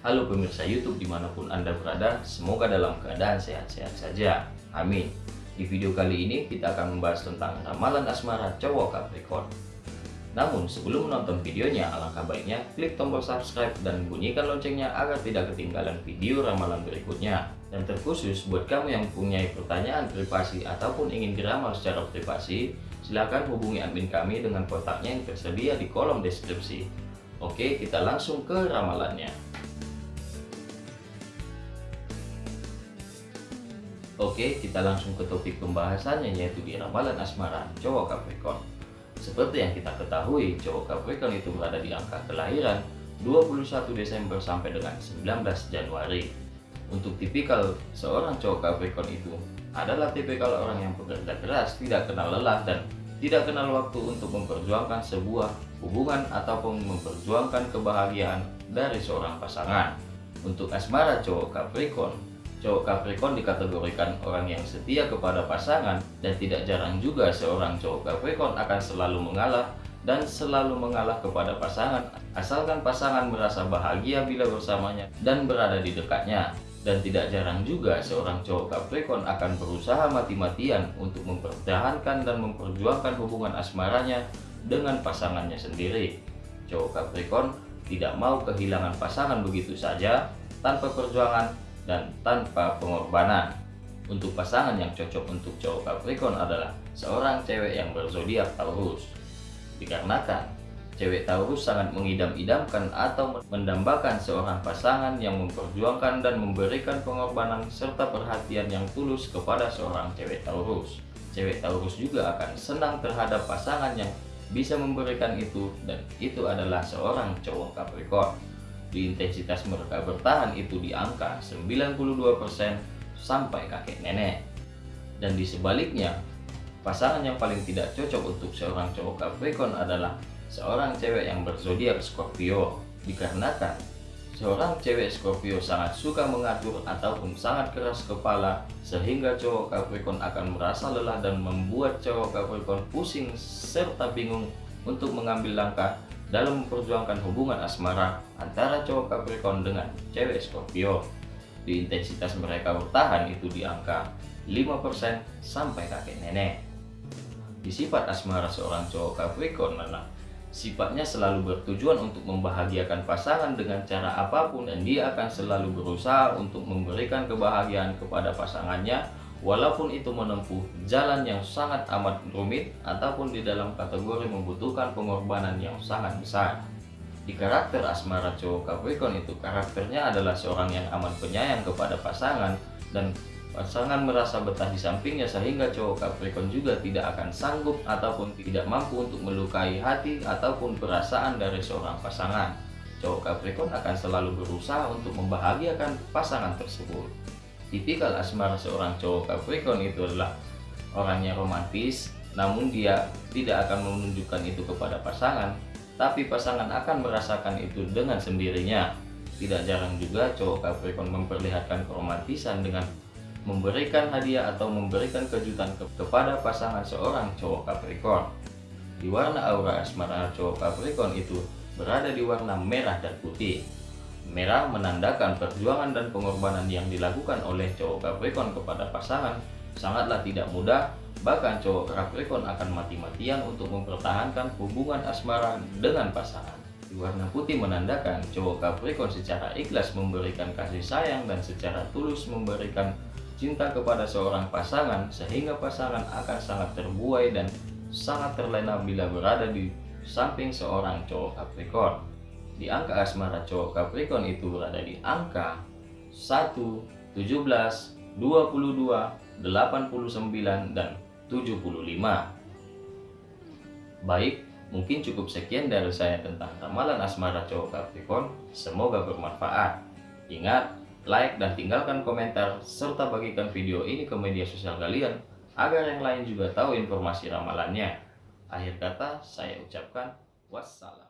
Halo pemirsa YouTube di mana pun Anda berada, semoga dalam keadaan sehat-sehat saja. Amin. Di video kali ini kita akan membahas tentang ramalan asmara cowok Capricorn. Namun sebelum menonton videonya, alangkah baiknya klik tombol subscribe dan bunyikan loncengnya agar tidak ketinggalan video ramalan berikutnya. Dan terkhusus buat kamu yang punya pertanyaan privasi ataupun ingin diramal secara privasi, silakan hubungi admin kami dengan kontaknya yang tersedia di kolom deskripsi. Oke, kita langsung ke ramalannya. Oke, kita langsung ke topik pembahasannya yaitu di ramalan asmara cowok Capricorn. Seperti yang kita ketahui, cowok Capricorn itu berada di angka kelahiran 21 Desember sampai dengan 19 Januari. Untuk tipikal seorang cowok Capricorn itu adalah tipikal orang yang bekerja keras, tidak kenal lelah dan tidak kenal waktu untuk memperjuangkan sebuah hubungan ataupun memperjuangkan kebahagiaan dari seorang pasangan. Untuk asmara cowok Capricorn, Cowok Capricorn dikategorikan orang yang setia kepada pasangan dan tidak jarang juga seorang cowok Capricorn akan selalu mengalah dan selalu mengalah kepada pasangan asalkan pasangan merasa bahagia bila bersamanya dan berada di dekatnya. Dan tidak jarang juga seorang cowok Capricorn akan berusaha mati-matian untuk mempertahankan dan memperjuangkan hubungan asmaranya dengan pasangannya sendiri. Cowok Capricorn tidak mau kehilangan pasangan begitu saja tanpa perjuangan dan tanpa pengorbanan. Untuk pasangan yang cocok untuk cowok Capricorn adalah seorang cewek yang berzodiak Taurus. Dikarenakan cewek Taurus sangat mengidam-idamkan atau mendambakan seorang pasangan yang memperjuangkan dan memberikan pengorbanan serta perhatian yang tulus kepada seorang cewek Taurus. Cewek Taurus juga akan senang terhadap pasangan yang bisa memberikan itu dan itu adalah seorang cowok Capricorn di intensitas mereka bertahan itu di angka 92% sampai kakek nenek. Dan di sebaliknya, pasangan yang paling tidak cocok untuk seorang cowok Capricorn adalah seorang cewek yang berzodiak Scorpio. Dikarenakan seorang cewek Scorpio sangat suka mengatur ataupun sangat keras kepala sehingga cowok Capricorn akan merasa lelah dan membuat cowok Capricorn pusing serta bingung untuk mengambil langkah dalam memperjuangkan hubungan asmara antara cowok Capricorn dengan cewek Scorpio. Di intensitas mereka bertahan itu di angka 5% sampai kakek nenek. Di sifat asmara seorang cowok Capricorn adalah sifatnya selalu bertujuan untuk membahagiakan pasangan dengan cara apa pun dan dia akan selalu berusaha untuk memberikan kebahagiaan kepada pasangannya walaupun itu menempuh jalan yang sangat amat rumit ataupun di dalam kategori membutuhkan pengorbanan yang sangat besar. Di karakter asmara cowok Capricorn itu karakternya adalah seorang yang amat penyayang kepada pasangan dan pasangan merasa betah di sampingnya sehingga cowok Capricorn juga tidak akan sanggup ataupun tidak mampu untuk melukai hati ataupun perasaan dari seorang pasangan. Cowok Capricorn akan selalu berusaha untuk membahagiakan pasangan tersebut. Tipikal asmara seorang cowok Capricorn itu adalah orangnya romantis, namun dia tidak akan menunjukkan itu kepada pasangan, tapi pasangan akan merasakan itu dengan sendirinya. Tidak jarang juga cowok Capricorn memperlihatkan keromantisan dengan memberikan hadiah atau memberikan kejutan ke kepada pasangan seorang cowok Capricorn. Di warna aura asmara cowok Capricorn itu berada di warna merah dan putih. Merah menandakan perjuangan dan pengorbanan yang dilakukan oleh cowok Capricorn kepada pasangan sangatlah tidak mudah, bahkan cowok Capricorn akan mati-matian untuk mempertahankan hubungan asmara dengan pasangan. Warna putih menandakan cowok Capricorn secara ikhlas memberikan kasih sayang dan secara tulus memberikan cinta kepada seorang pasangan sehingga pasangan akan sangat terbuai dan sangat terlena bila berada di samping seorang cowok Capricorn di angka asmara cowok Capricorn itu berada di angka 1, 17, 22, 89, dan 75. Baik, mungkin cukup sekian dari saya tentang ramalan asmara cowok Capricorn. Semoga bermanfaat. Ingat, like dan tinggalkan komentar, serta bagikan video ini ke media sosial kalian, agar yang lain juga tahu informasi ramalannya. Akhir kata, saya ucapkan wassalam.